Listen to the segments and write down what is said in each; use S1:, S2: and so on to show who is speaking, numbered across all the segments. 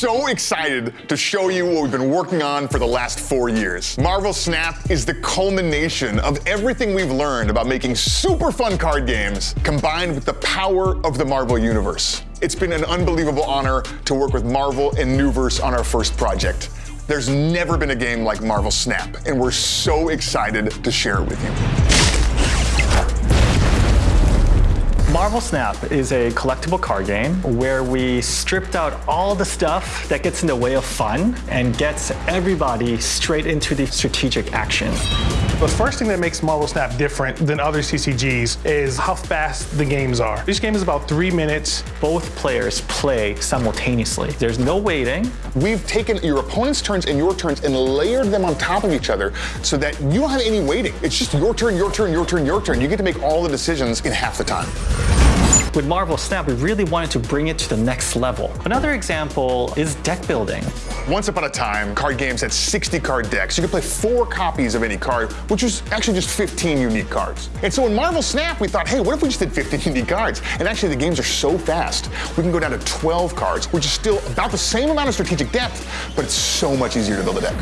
S1: so excited to show you what we've been working on for the last four years. Marvel Snap is the culmination of everything we've learned about making super fun card games combined with the power of the Marvel Universe. It's been an unbelievable honor to work with Marvel and Nuverse on our first project. There's never been a game like Marvel Snap, and we're so excited to share it with you.
S2: Marvel Snap is a collectible card game where we stripped out all the stuff that gets in the way of fun and gets everybody straight into the strategic action.
S3: The first thing that makes Marvel Snap different than other CCGs is how fast the games are. Each game is about three minutes.
S2: Both players play simultaneously. There's no waiting.
S1: We've taken your opponent's turns and your turns and layered them on top of each other so that you don't have any waiting. It's just your turn, your turn, your turn, your turn. You get to make all the decisions in half the time.
S2: With Marvel Snap, we really wanted to bring it to the next level. Another example is deck building.
S1: Once upon a time, card games had 60 card decks. You could play four copies of any card, which was actually just 15 unique cards. And so in Marvel Snap, we thought, hey, what if we just did 15 unique cards? And actually, the games are so fast, we can go down to 12 cards, which is still about the same amount of strategic depth, but it's so much easier to build a deck.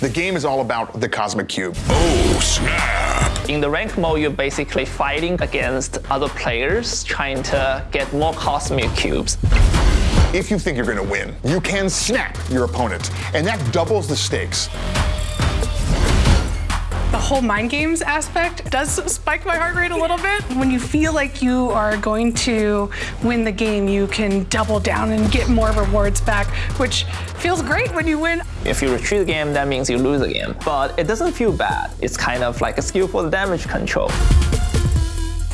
S1: The game is all about the Cosmic Cube.
S4: Oh, snap!
S5: In the rank mode, you're basically fighting against other players, trying to get more cosmic cubes.
S1: If you think you're gonna win, you can snap your opponent, and that doubles the stakes
S6: whole mind games aspect does spike my heart rate a little bit. When you feel like you are going to win the game, you can double down and get more rewards back, which feels great when you win.
S5: If you retreat the game, that means you lose the game. But it doesn't feel bad. It's kind of like a skill skillful damage control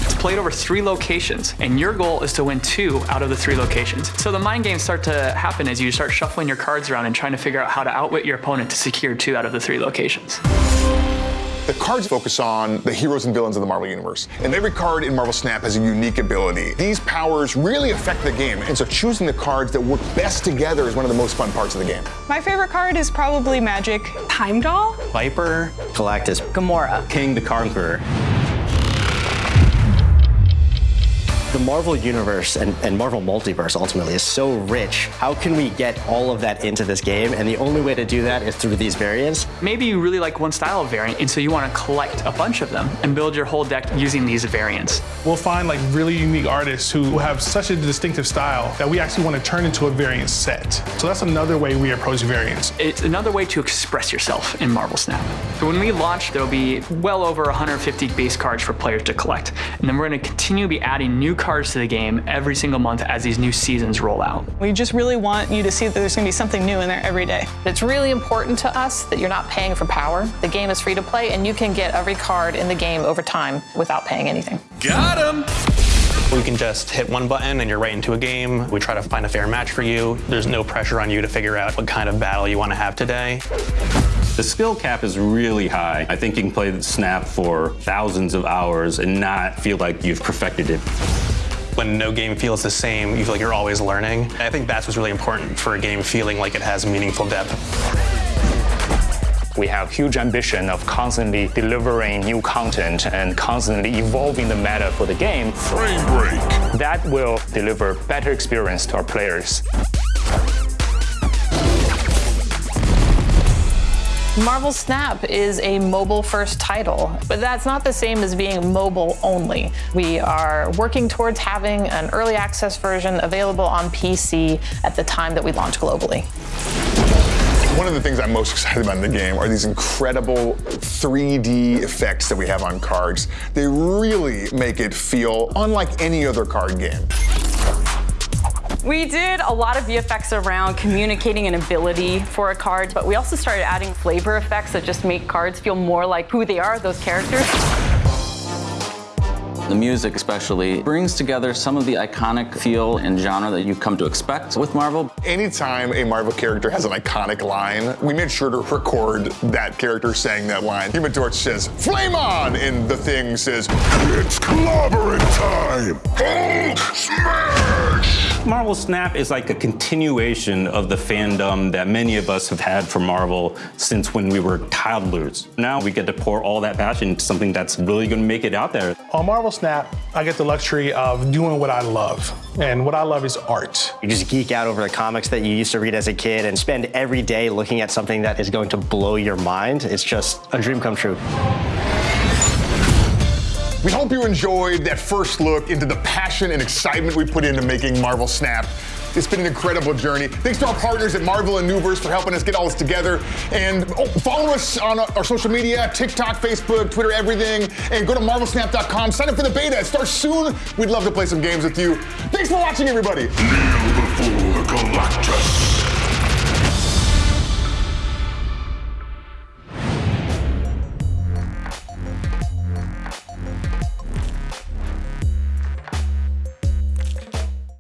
S5: It's
S7: played over three locations, and your goal is to win two out of the three locations. So the mind games start to happen as you start shuffling your cards around and trying to figure out how to outwit your opponent to secure two out of the three locations.
S1: The cards focus on the heroes and villains of the Marvel Universe. And every card in Marvel Snap has a unique ability. These powers really affect the game, and so choosing the cards that work best together is one of the most fun parts of the game.
S6: My favorite card is probably Magik. Heimdall?
S8: Viper.
S9: Galactus.
S10: Gamora.
S8: Kang the Conqueror
S9: Marvel Universe and, and, Marvel Multiverse ultimately is so rich. How can we get all of that into this game? And the only way to do that is through these variants.
S7: Maybe you really like one style of variant, and so you want to collect a bunch of them and build your whole deck using these variants.
S3: We'll find like really unique artists who have such a distinctive style that we actually want to turn into a variant set. So that's another way we approach variants.
S7: It's another way to express yourself in Marvel Snap. So when we launch, there'll be well over 150 base cards for players to collect. And then we're going to continue to be adding new cards to the game every single month as these new seasons roll out.
S6: We just really want you to see that there's going to be something new in there every day.
S10: It's really important to us that you're not paying for power. The game is free to play, and you can get every card in the game over time without paying anything.
S4: Got him!
S11: You can just hit one button and you're right into a game. We try to find a fair match for you. There's no pressure on you to figure out what kind of battle you want to have today.
S12: The skill cap is really high. I think you can play Snap for thousands of hours and not feel like you've perfected it
S11: when no game feels the same, you feel like you're always learning. I think that's what's really important for a game feeling like it has meaningful depth.
S13: We have huge ambition of constantly delivering new content and constantly evolving the meta for the game.
S4: Frame break.
S13: That will deliver better experience to our players.
S10: Marvel Snap is a mobile-first title, but that's not the same as being mobile only. We are working towards having an early access version available on PC at the time that we launch globally.
S1: One of the things I'm most excited about in the game are these incredible 3D effects that we have on cards. They really make it feel unlike any other card game.
S14: We did a lot of VFX around communicating an ability for a card, but we also started adding flavor effects that just make cards feel more like who they are, those characters.
S15: The music especially brings together some of the iconic feel and genre that you've come to expect with Marvel.
S1: Anytime a Marvel character has an iconic line, we made sure to record that character saying that line. Human Torch says, flame on! And the thing says,
S4: it's clobbering time! Hulk smash!
S12: Marvel Snap is like a continuation of the fandom that many of us have had for Marvel since when we were toddlers. Now we get to pour all that passion into something that's really going to make it out there.
S3: On Marvel Snap, I get the luxury of doing what I love. And what I love is art.
S9: You just geek out over the comics that you used to read as a kid and spend every day looking at something that is going to blow your mind. It's just a dream come true.
S1: We hope you enjoyed that first look into the passion and excitement we put into making Marvel Snap. It's been an incredible journey. Thanks to our partners at Marvel and Nuverse for helping us get all this together. And oh, follow us on our social media, TikTok, Facebook, Twitter, everything. And go to marvelsnap.com. Sign up for the beta. It starts soon. We'd love to play some games with you. Thanks for watching, everybody.
S4: Kneel before Galactus.